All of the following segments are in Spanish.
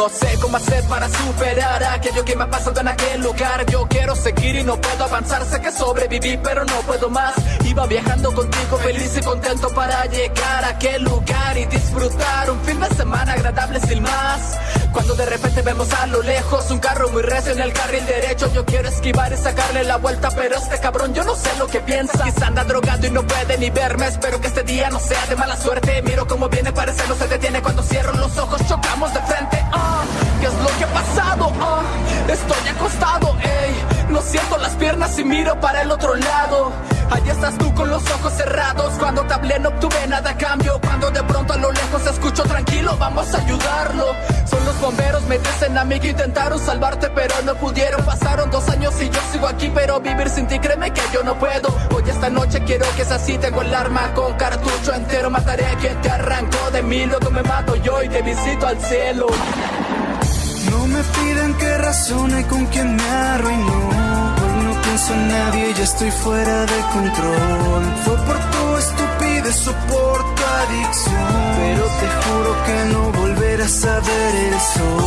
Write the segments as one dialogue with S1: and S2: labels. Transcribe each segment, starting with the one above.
S1: No sé cómo hacer para superar aquello que me ha pasado en aquel lugar. Yo quiero seguir y no puedo avanzar. Sé que sobreviví, pero no puedo más. Iba viajando contigo, feliz y contento para llegar a aquel lugar y disfrutar un fin de semana agradable sin más. Cuando de repente vemos a lo lejos un carro muy recio en el carril derecho, yo quiero esquivar y sacarle la vuelta, pero este cabrón yo no sé lo que piensa. Quizá anda drogado y no puede ni verme. Espero que este día no sea de mala suerte. Miro cómo viene, parece no se detiene cuando cierro los ojos, chocamos de frente. ¿Qué es lo que ha pasado? Ah, estoy acostado, ey. No siento las piernas y miro para el otro lado. Allí estás tú con los ojos cerrados. Cuando te hablé no obtuve nada a cambio. Cuando de pronto a lo lejos escucho tranquilo, vamos a ayudarlo. Son los bomberos, me dicen a mí que intentaron salvarte, pero no pudieron. Pasaron dos años y yo sigo aquí, pero vivir sin ti, créeme que yo no puedo. Hoy esta noche quiero que es así. Tengo el arma con cartucho entero. Mataré a quien te arrancó de mí. Luego me mato yo y te visito al cielo.
S2: No me piden que razone con quien me arruinó. Hoy no pienso en nadie, ya estoy fuera de control. Fue por tu estupidez o por tu adicción. Pero te juro que no volverás a ver el sol.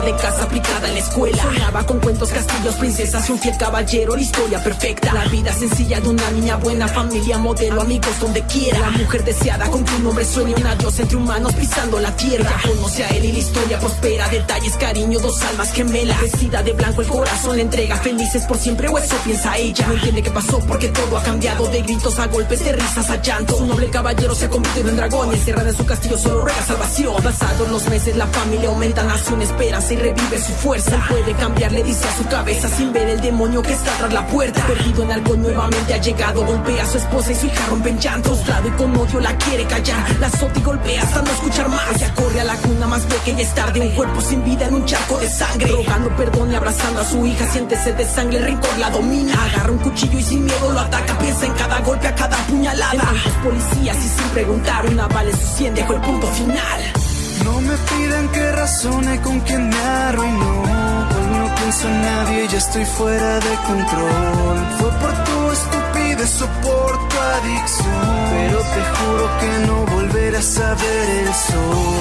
S2: De
S3: casa, aplicada en la escuela. Soñaba con cuentos, castillos, princesas y un fiel caballero, la historia perfecta. La vida sencilla de una niña buena, familia, modelo, amigos donde quiera. La mujer deseada con que un hombre sueña, una diosa entre humanos pisando la tierra. Conoce a él y la historia prospera, detalles, cariño, dos almas gemelas. Vestida de blanco, el corazón le entrega, felices por siempre, o eso piensa ella. No entiende qué pasó porque todo ha cambiado, de gritos a golpes, de risas a llanto. Un noble caballero se ha convertido en dragón, y encerrada en su castillo solo ruega salvación. Pasados los meses, la familia aumenta, nace una y revive su fuerza. Él puede cambiar, le dice a su cabeza sin ver el demonio que está tras la puerta. Perdido en algo nuevamente ha llegado, golpea a su esposa y su hija rompen llanto. Frustrado y con odio la quiere callar, la azota y golpea hasta no escuchar más. Ella corre a la cuna más pequeña, es tarde, un cuerpo sin vida en un charco de sangre. Rogando perdón y abrazando a su hija, siente sed de sangre, el rencor la domina. Agarra un cuchillo y sin miedo lo ataca, piensa en cada golpe, a cada puñalada. Los policías y sin preguntar, una bala en su sien dejó el punto final.
S2: No me pidan que razone con quien me arruinó. Hoy no pienso en nadie, ya estoy fuera de control. Fue por tu estupidez o por tu adicción. Pero te juro que no volverás a ver el sol.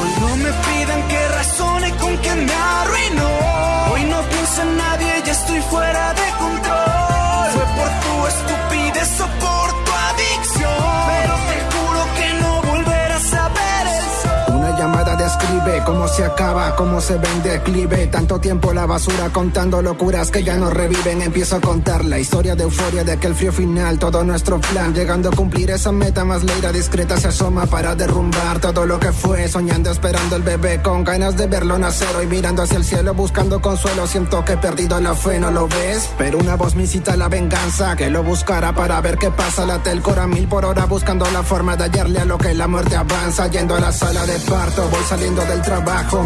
S4: Cómo se acaba, cómo se ve en declive. Tanto tiempo la basura contando locuras que ya no reviven. Empiezo a contar la historia de euforia de aquel frío final. Todo nuestro plan, llegando a cumplir esa meta más leira discreta se asoma para derrumbar todo lo que fue. Soñando, esperando el bebé con ganas de verlo nacer. Hoy mirando hacia el cielo, buscando consuelo. Siento que he perdido la fe, ¿no lo ves? Pero una voz me incita a la venganza, que lo buscara para ver qué pasa. Late el cora mil por hora buscando la forma de hallarle a lo que la muerte avanza. Yendo a la sala de parto, voy saliendo del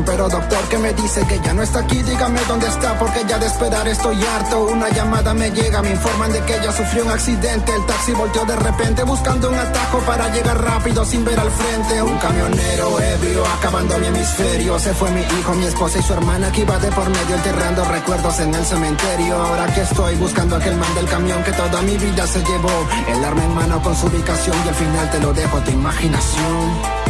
S4: Pero doctor que me dice que ya no está aquí, dígame dónde está, porque ya de esperar estoy harto. Una llamada me llega, me informan de que ella sufrió un accidente. El taxi volteó de repente buscando un atajo para llegar rápido sin ver al frente. Un camionero ebrio acabando mi hemisferio. Se fue mi hijo, mi esposa y su hermana que iba de por medio enterrando recuerdos en el cementerio. Ahora que estoy buscando aquel man del camión que toda mi vida se llevó. El arma en mano con su ubicación y al final te lo dejo a tu imaginación.